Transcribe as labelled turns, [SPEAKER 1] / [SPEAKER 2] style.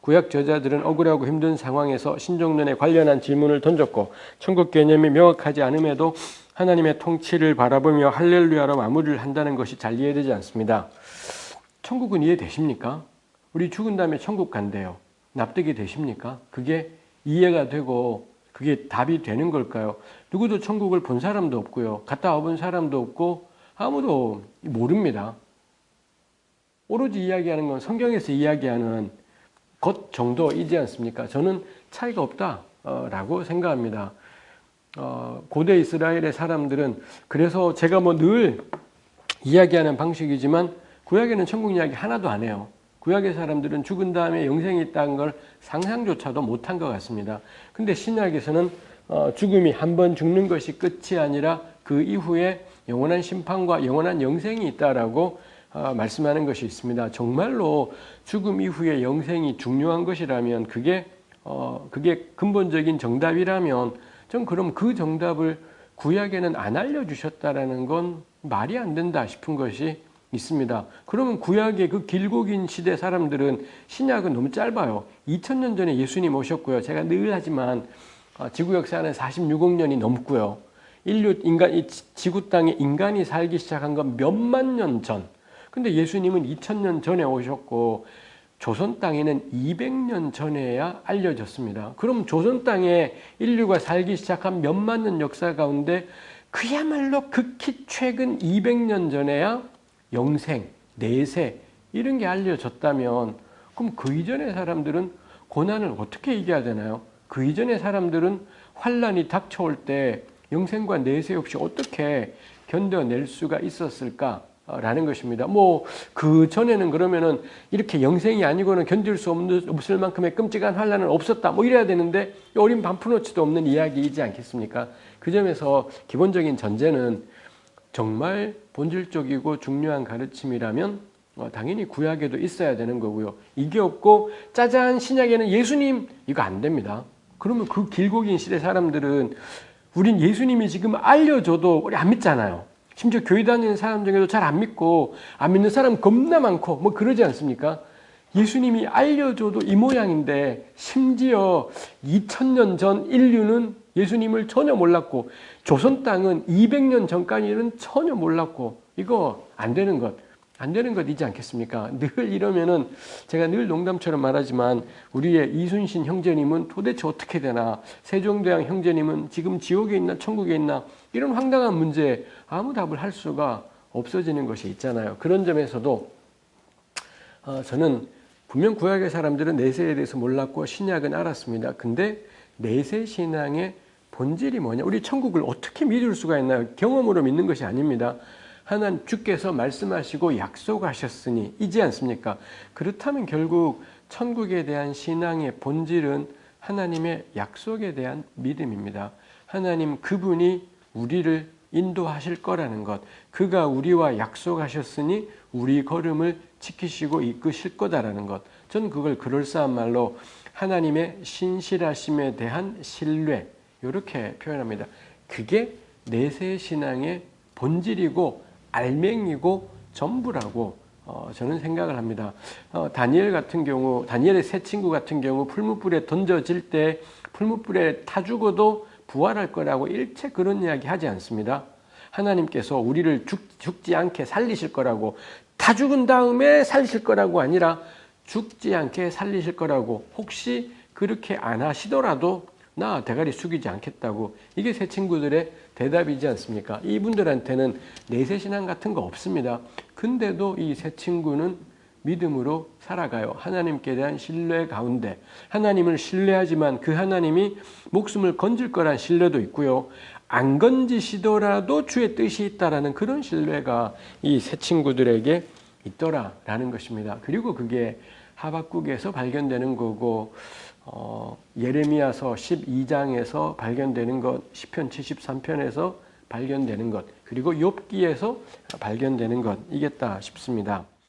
[SPEAKER 1] 구약 저자들은 억울하고 힘든 상황에서 신종론에 관련한 질문을 던졌고 천국 개념이 명확하지 않음에도 하나님의 통치를 바라보며 할렐루야로 마무리를 한다는 것이 잘 이해되지 않습니다. 천국은 이해되십니까? 우리 죽은 다음에 천국 간대요. 납득이 되십니까? 그게 이해가 되고 그게 답이 되는 걸까요? 누구도 천국을 본 사람도 없고요. 갔다 와본 사람도 없고 아무도 모릅니다. 오로지 이야기하는 건 성경에서 이야기하는 것 정도이지 않습니까? 저는 차이가 없다라고 생각합니다. 어, 고대 이스라엘의 사람들은 그래서 제가 뭐 늘 이야기하는 방식이지만 구약에는 천국 이야기 하나도 안 해요. 구약의 사람들은 죽은 다음에 영생이 있다는 걸 상상조차도 못한 것 같습니다. 근데 신약에서는 어, 죽음이 한 번 죽는 것이 끝이 아니라 그 이후에 영원한 심판과 영원한 영생이 있다라고 어, 말씀하는 것이 있습니다. 정말로 죽음 이후에 영생이 중요한 것이라면 그게 어, 그게 근본적인 정답이라면 전 그럼 그 정답을 구약에는 안 알려주셨다라는 건 말이 안 된다 싶은 것이 있습니다. 그러면 구약의 그 길고 긴 시대 사람들은 신약은 너무 짧아요. 2000년 전에 예수님 오셨고요. 제가 늘 하지만 어, 지구 역사는 46억 년이 넘고요. 인류 인간 이 지구 땅에 인간이 살기 시작한 건 몇만 년 전. 근데 예수님은 2000년 전에 오셨고 조선 땅에는 200년 전에야 알려졌습니다. 그럼 조선 땅에 인류가 살기 시작한 몇만 년 역사 가운데 그야말로 극히 최근 200년 전에야 영생, 내세 이런 게 알려졌다면 그럼 그 이전의 사람들은 고난을 어떻게 이겨야 되나요? 그 이전의 사람들은 환란이 닥쳐올 때 영생과 내세 없이 어떻게 견뎌낼 수가 있었을까? 라는 것입니다. 뭐, 그 전에는 그러면은 이렇게 영생이 아니고는 견딜 수 없는, 없을 만큼의 끔찍한 환란은 없었다. 뭐 이래야 되는데, 어린 반푼어치도 없는 이야기이지 않겠습니까? 그 점에서 기본적인 전제는 정말 본질적이고 중요한 가르침이라면 어, 당연히 구약에도 있어야 되는 거고요. 이게 없고 짜잔 신약에는 예수님 이거 안 됩니다. 그러면 그 길고 긴 시대 사람들은 우린 예수님이 지금 알려줘도 우리 안 믿잖아요. 심지어 교회 다니는 사람 중에도 잘 안 믿고 안 믿는 사람 겁나 많고 뭐 그러지 않습니까? 예수님이 알려줘도 이 모양인데 심지어 2000년 전 인류는 예수님을 전혀 몰랐고 조선 땅은 200년 전까지는 전혀 몰랐고 이거 안 되는 것. 안 되는 것이지 않겠습니까? 늘 이러면은 제가 늘 농담처럼 말하지만 우리의 이순신 형제님은 도대체 어떻게 되나 세종대왕 형제님은 지금 지옥에 있나 천국에 있나 이런 황당한 문제에 아무 답을 할 수가 없어지는 것이 있잖아요. 그런 점에서도 어, 저는 분명 구약의 사람들은 내세에 대해서 몰랐고 신약은 알았습니다. 근데 내세 신앙의 본질이 뭐냐? 우리 천국을 어떻게 믿을 수가 있나요? 경험으로 믿는 것이 아닙니다. 하나님 주께서 말씀하시고 약속하셨으니 이지 않습니까? 그렇다면 결국 천국에 대한 신앙의 본질은 하나님의 약속에 대한 믿음입니다. 하나님 그분이 우리를 인도하실 거라는 것, 그가 우리와 약속하셨으니 우리 걸음을 지키시고 이끄실 거다라는 것. 저는 그걸 그럴싸한 말로 하나님의 신실하심에 대한 신뢰, 이렇게 표현합니다. 그게 내세 신앙의 본질이고 알맹이고 전부라고 어, 저는 생각을 합니다. 어, 다니엘 같은 경우, 다니엘의 새 친구 같은 경우 풀무불에 던져질 때 풀무불에 타 죽어도 부활할 거라고 일체 그런 이야기 하지 않습니다. 하나님께서 우리를 죽, 죽지 않게 살리실 거라고 다 죽은 다음에 살리실 거라고 아니라 죽지 않게 살리실 거라고 혹시 그렇게 안 하시더라도 나 대가리 숙이지 않겠다고 이게 새 친구들의 대답이지 않습니까? 이분들한테는 내세 신앙 같은 거 없습니다. 근데도 이새 친구는 믿음으로 살아가요. 하나님께 대한 신뢰 가운데 하나님을 신뢰하지만 그 하나님이 목숨을 건질 거란 신뢰도 있고요. 안 건지시더라도 주의 뜻이 있다라는 그런 신뢰가 이새 친구들에게 있더라라는 것입니다. 그리고 그게 하박국에서 발견되는 거고 어, 예레미야서 12장에서 발견되는 것, 시편 73편에서 발견되는 것, 그리고 욥기에서 발견되는 것 이겠다 싶습니다.